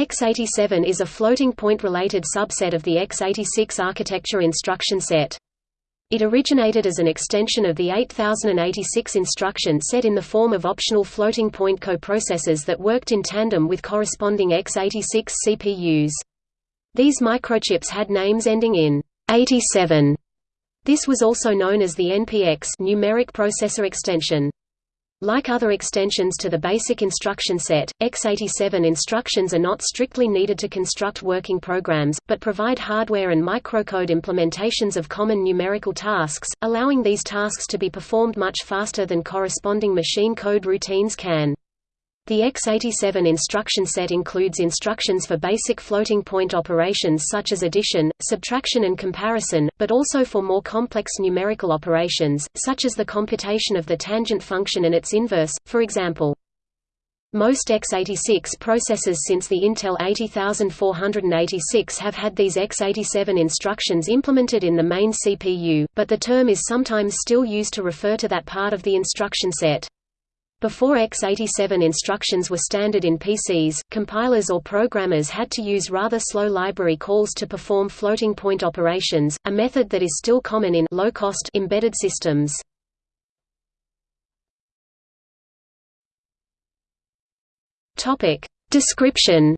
X87 is a floating-point-related subset of the X86 architecture instruction set. It originated as an extension of the 8086 instruction set in the form of optional floating-point coprocessors that worked in tandem with corresponding X86 CPUs. These microchips had names ending in 87. This was also known as the NPX numeric processor extension. Like other extensions to the basic instruction set, x87 instructions are not strictly needed to construct working programs, but provide hardware and microcode implementations of common numerical tasks, allowing these tasks to be performed much faster than corresponding machine code routines can. The x87 instruction set includes instructions for basic floating-point operations such as addition, subtraction and comparison, but also for more complex numerical operations, such as the computation of the tangent function and its inverse, for example. Most x86 processors since the Intel 80486 have had these x87 instructions implemented in the main CPU, but the term is sometimes still used to refer to that part of the instruction set. Before x87 instructions were standard in PCs, compilers or programmers had to use rather slow library calls to perform floating-point operations, a method that is still common in low-cost embedded systems. Topic: Description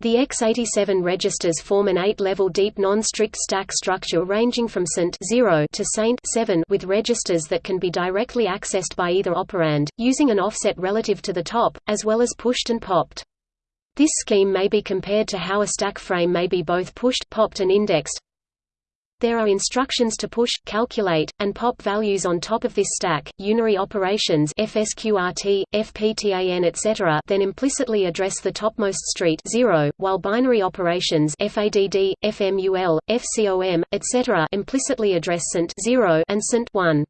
The x87 registers form an eight-level deep non-strict stack structure ranging from SAINT 0 to SAINT 7 with registers that can be directly accessed by either operand, using an offset relative to the top, as well as pushed and popped. This scheme may be compared to how a stack frame may be both pushed, popped and indexed, there are instructions to push, calculate, and pop values on top of this stack. Unary operations FSQRT, FPTAN etc. then implicitly address the topmost street 0, while binary operations FADD, FMUL, FCOM, etc. implicitly address SAINT 0 and SAINT 1.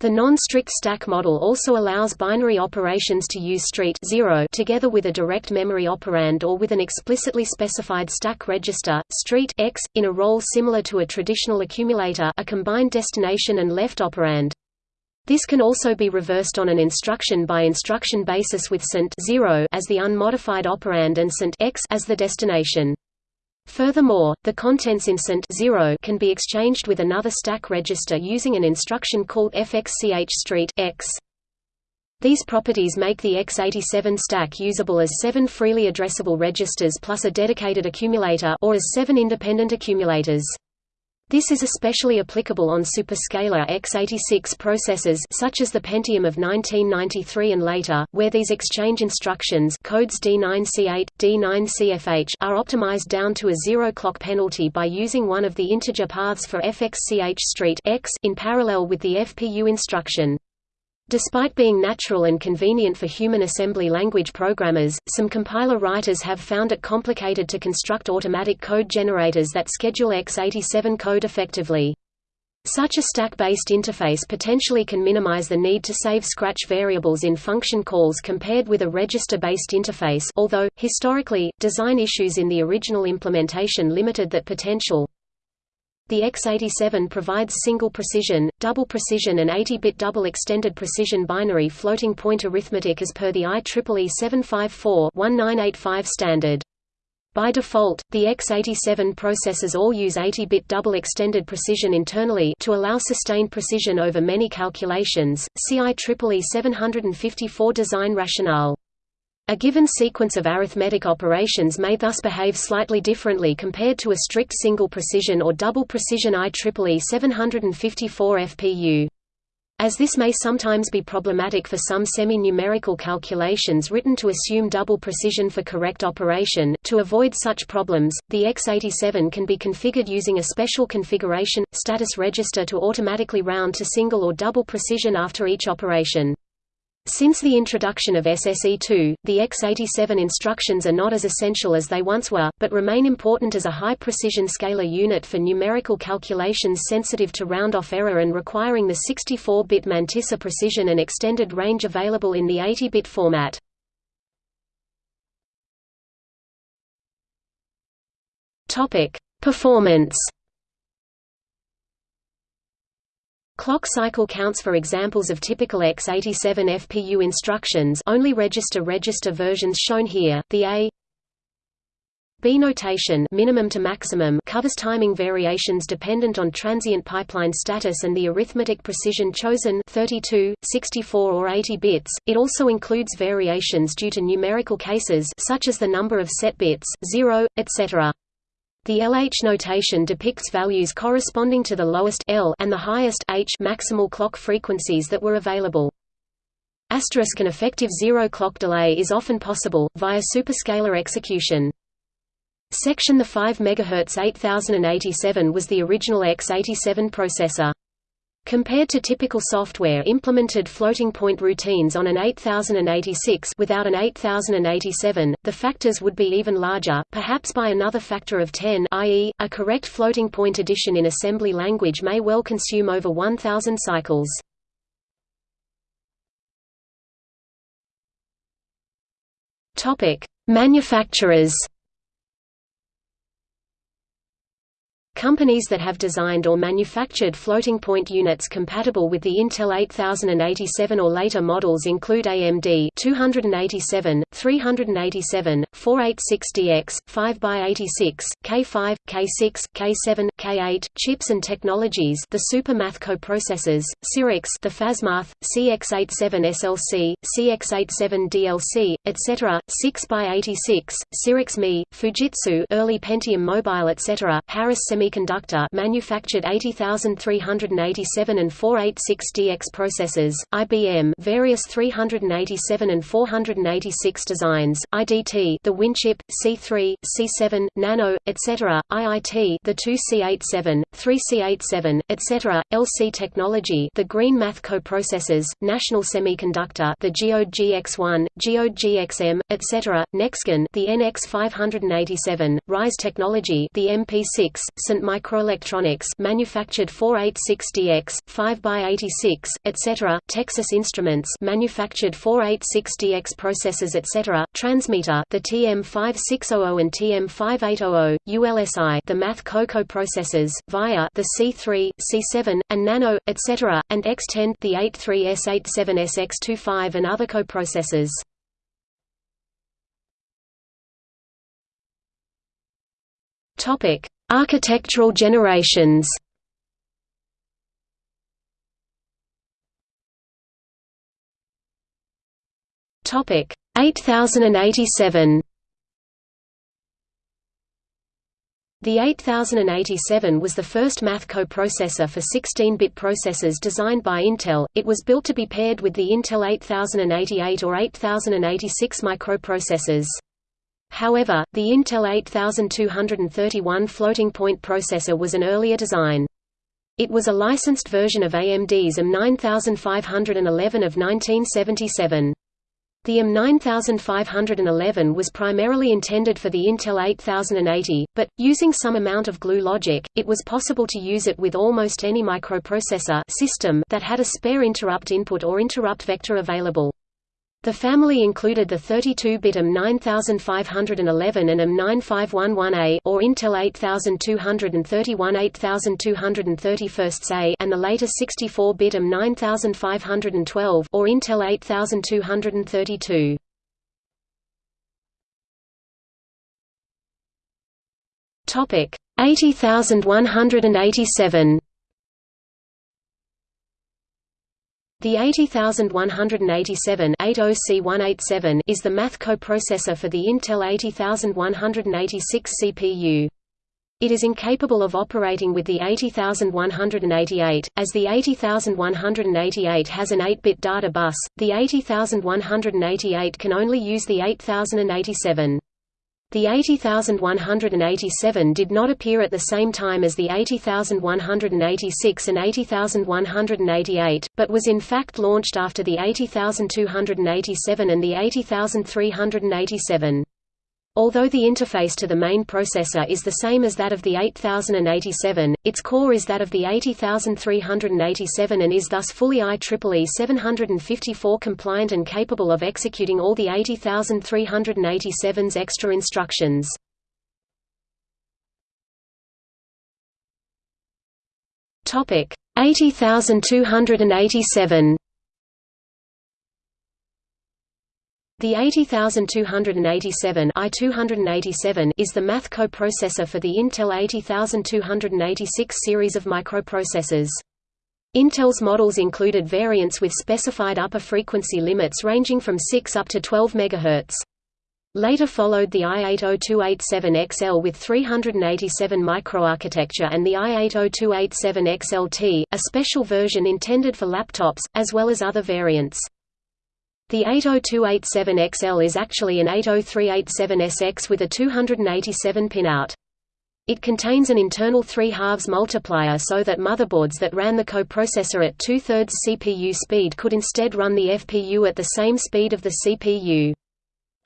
The non-strict stack model also allows binary operations to use street 0 together with a direct memory operand or with an explicitly specified stack register, street x, in a role similar to a traditional accumulator a combined destination and left operand. This can also be reversed on an instruction-by-instruction -instruction basis with SAINT 0 as the unmodified operand and SAINT x as the destination. Furthermore, the contents in SAINT 0 can be exchanged with another stack register using an instruction called fxch street x. These properties make the x87 stack usable as seven freely addressable registers plus a dedicated accumulator or as seven independent accumulators. This is especially applicable on superscalar x86 processors such as the Pentium of 1993 and later, where these exchange instructions codes D9C8, D9CFH are optimized down to a zero clock penalty by using one of the integer paths for FXCH street x in parallel with the FPU instruction. Despite being natural and convenient for human assembly language programmers, some compiler writers have found it complicated to construct automatic code generators that schedule x87 code effectively. Such a stack-based interface potentially can minimize the need to save scratch variables in function calls compared with a register-based interface although, historically, design issues in the original implementation limited that potential. The x87 provides single precision, double precision and 80-bit double extended precision binary floating point arithmetic as per the IEEE 754-1985 standard. By default, the x87 processors all use 80-bit double extended precision internally to allow sustained precision over many calculations. See IEEE 754 design rationale. A given sequence of arithmetic operations may thus behave slightly differently compared to a strict single precision or double precision IEEE 754 FPU. As this may sometimes be problematic for some semi-numerical calculations written to assume double precision for correct operation, to avoid such problems, the x87 can be configured using a special configuration, status register to automatically round to single or double precision after each operation. Since the introduction of SSE2, the x87 instructions are not as essential as they once were, but remain important as a high-precision scalar unit for numerical calculations sensitive to round-off error and requiring the 64-bit mantissa precision and extended range available in the 80-bit format. Performance Clock cycle counts for examples of typical x87 FPU instructions only register register versions shown here. The A B notation minimum to maximum covers timing variations dependent on transient pipeline status and the arithmetic precision chosen 32, 64 or 80 bits. It also includes variations due to numerical cases such as the number of set bits, 0, etc. The LH notation depicts values corresponding to the lowest L and the highest H maximal clock frequencies that were available. Asterisk an effective zero clock delay is often possible, via superscalar execution. Section the 5 MHz 8087 was the original X87 processor. Compared to typical software implemented floating point routines on an 8086 without an 8087, the factors would be even larger, perhaps by another factor of 10 i.e., a correct floating point addition in assembly language may well consume over 1000 cycles. Manufacturers Companies that have designed or manufactured floating-point units compatible with the Intel 8087 or later models include AMD 287, 387, 486DX, 5x86, K5, K6, K7, K8, Chips and Technologies the Supermath coprocessors, Cyrix the Fastmath, CX87 SLC, CX87 DLC, etc., 6x86, Cyrix Me, Fujitsu early Pentium Mobile etc., Harris semiconductor manufactured 80387 and 486DX processors, IBM various 387 and 486 designs, IDT the Winchip, C3, C7, Nano, etc., IIT the 2C87, 3C87, etc., LC Technology the Green Math coprocessors, National Semiconductor the Geode GX1, Geode GXM, etc., Nexgen the NX587, Rise Technology the MP6, Microelectronics manufactured 486DX, 5x86, etc., Texas Instruments manufactured 486DX processors etc., Transmeta the TM5600 and TM5800, ULSI the Math Coco processors, VIA the C3, C7, and Nano, etc., and Xtend the 83S87SX25 and other coprocessors. Topic: Architectural generations Topic 8087 The 8087 was the first math coprocessor for 16-bit processors designed by Intel. It was built to be paired with the Intel 8088 or 8086 microprocessors. However, the Intel 8231 floating-point processor was an earlier design. It was a licensed version of AMD's M9511 of 1977. The M9511 was primarily intended for the Intel 8080, but, using some amount of glue logic, it was possible to use it with almost any microprocessor system that had a spare interrupt input or interrupt vector available. The family included the 32-bit IM 9511 and IM 9511A or Intel 8231 8231A and the later 64-bit IM 9512 or Intel 8232. Topic 80187 The 80187 80C187 is the math coprocessor for the Intel 80186 CPU. It is incapable of operating with the 80188, as the 80188 has an 8-bit data bus, the 80188 can only use the 8087. The 80187 did not appear at the same time as the 80186 and 80188, but was in fact launched after the 80287 and the 80387. Although the interface to the main processor is the same as that of the 8087, its core is that of the 80387 and is thus fully IEEE 754 compliant and capable of executing all the 80387's extra instructions. Topic 80287. The 80287 i287 is the math coprocessor for the Intel 80286 series of microprocessors. Intel's models included variants with specified upper frequency limits ranging from 6 up to 12 MHz. Later followed the i80287XL with 387 microarchitecture and the i80287XLT, a special version intended for laptops, as well as other variants. The 80287XL is actually an 80387SX with a 287 pinout. It contains an internal 3 halves multiplier so that motherboards that ran the coprocessor at two-thirds CPU speed could instead run the FPU at the same speed of the CPU.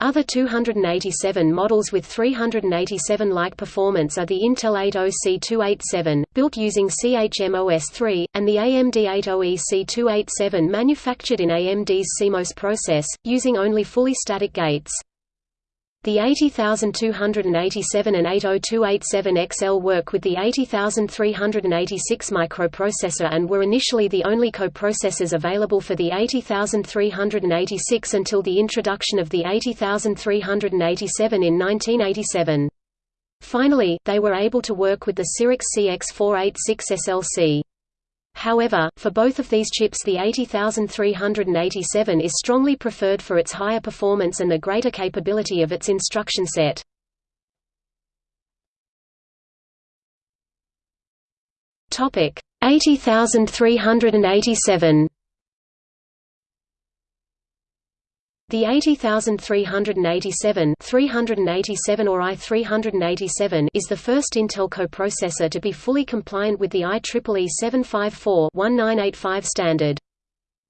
Other 287 models with 387-like performance are the Intel 80C287, built using CHMOS3, and the AMD 80EC287 manufactured in AMD's CMOS process, using only fully static gates. The 80287 and 80287XL work with the 80386 microprocessor and were initially the only coprocessors available for the 80386 until the introduction of the 80387 in 1987. Finally, they were able to work with the Cyrix CX486 SLC. However, for both of these chips the 80387 is strongly preferred for its higher performance and the greater capability of its instruction set. Topic 80387 The 80387 387 or i387 is the first Intel coprocessor to be fully compliant with the IEEE 754-1985 standard.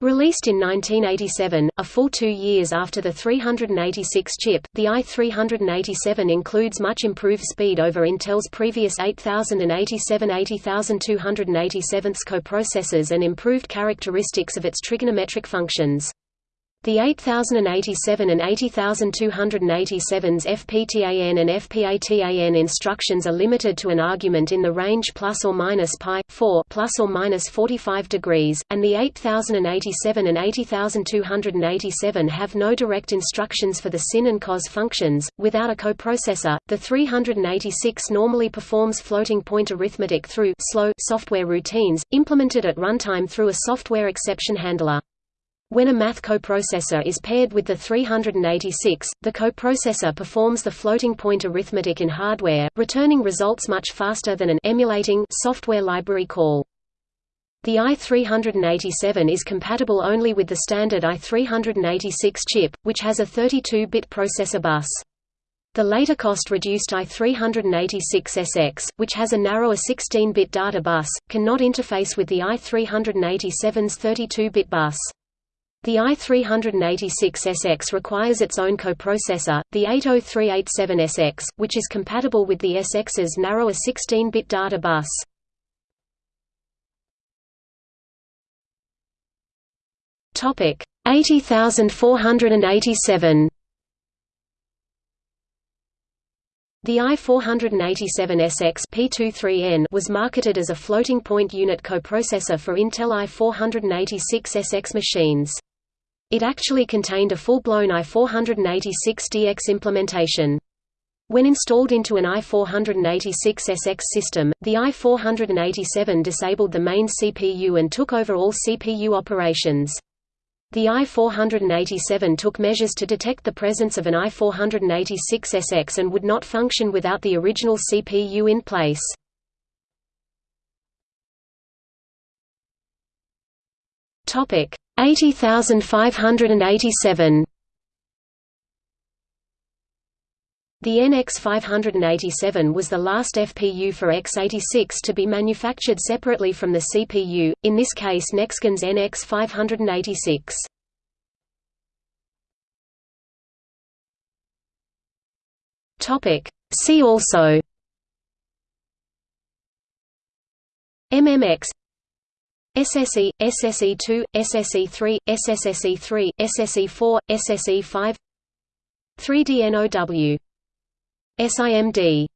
Released in 1987, a full two years after the 386 chip, the i387 includes much improved speed over Intel's previous 8087-80287 coprocessors and improved characteristics of its trigonometric functions. The 8087 and 80287's FPTAN and FPATAN instructions are limited to an argument in the range plus or minus pi 4 plus or minus 45 degrees, and the 8087 and 80287 have no direct instructions for the sin and cos functions. Without a coprocessor, the 386 normally performs floating point arithmetic through slow software routines implemented at runtime through a software exception handler. When a math coprocessor is paired with the 386, the coprocessor performs the floating point arithmetic in hardware, returning results much faster than an emulating software library call. The i387 is compatible only with the standard i386 chip, which has a 32-bit processor bus. The later cost-reduced i386SX, which has a narrower 16-bit data bus, cannot interface with the i387's 32-bit bus. The i386SX requires its own coprocessor, the 80387SX, which is compatible with the SX's narrower 16-bit data bus. Topic 80487. The i487SX P23N was marketed as a floating-point unit coprocessor for Intel i486SX machines. It actually contained a full-blown i486DX implementation. When installed into an i486SX system, the i487 disabled the main CPU and took over all CPU operations. The i487 took measures to detect the presence of an i486SX and would not function without the original CPU in place. Topic 80587 The NX587 was the last FPU for x86 to be manufactured separately from the CPU, in this case Nexgen's NX586. See also. MMX SSE, SSE2, SSE3, SSSE3, SSE4, SSE5 3DNOW SIMD